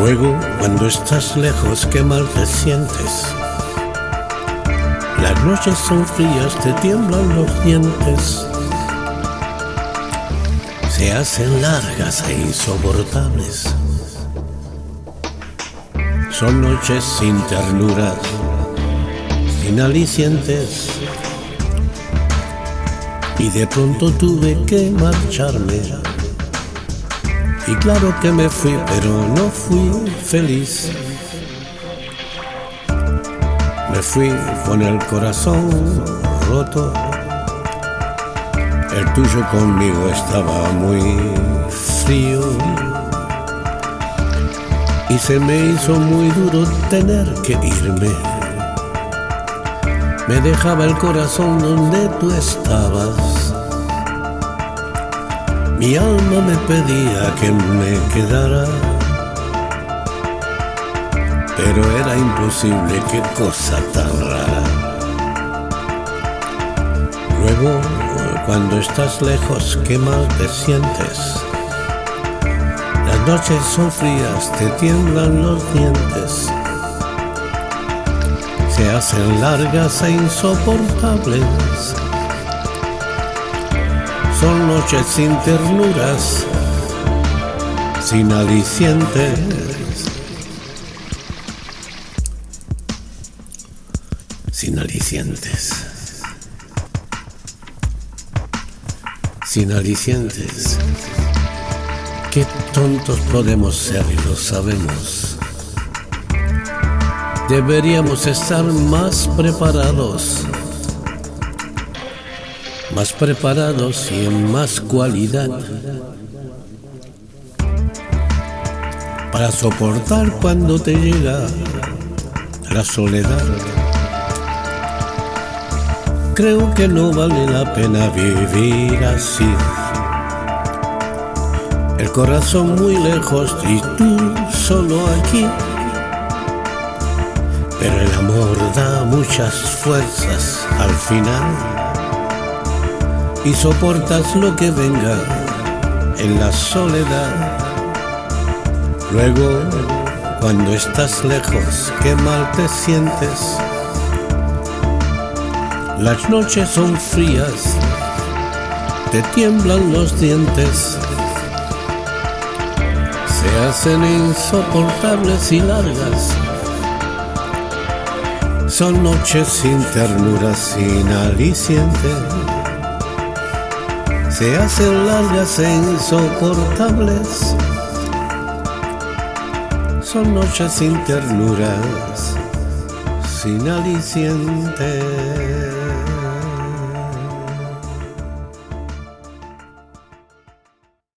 Cuando estás lejos, qué mal te sientes. Las noches son frías, te tiemblan los dientes. Se hacen largas e insoportables. Son noches sin ternuras, sin alicientes. Y de pronto tuve que marcharme. Y claro que me fui, pero no fui feliz. Me fui con el corazón roto. El tuyo conmigo estaba muy frío. Y se me hizo muy duro tener que irme. Me dejaba el corazón donde tú estabas. Mi alma me pedía que me quedara. Pero era imposible, qué cosa tan rara. Luego, cuando estás lejos, qué mal te sientes. Las noches son frías, te tiemblan los dientes. Se hacen largas e insoportables. Son noches sin ternuras, sin alicientes. Sin alicientes. Sin alicientes. Qué tontos podemos ser y lo sabemos. Deberíamos estar más preparados. Más preparados y en más cualidad. Para soportar cuando te llega la soledad. Creo que no vale la pena vivir así el corazón muy lejos y tú solo aquí. Pero el amor da muchas fuerzas al final y soportas lo que venga en la soledad. Luego, cuando estás lejos, qué mal te sientes. Las noches son frías, te tiemblan los dientes se hacen insoportables y largas. Son noches sin ternura, sin aliciente. Se hacen largas e insoportables. Son noches sin ternuras, sin aliciente.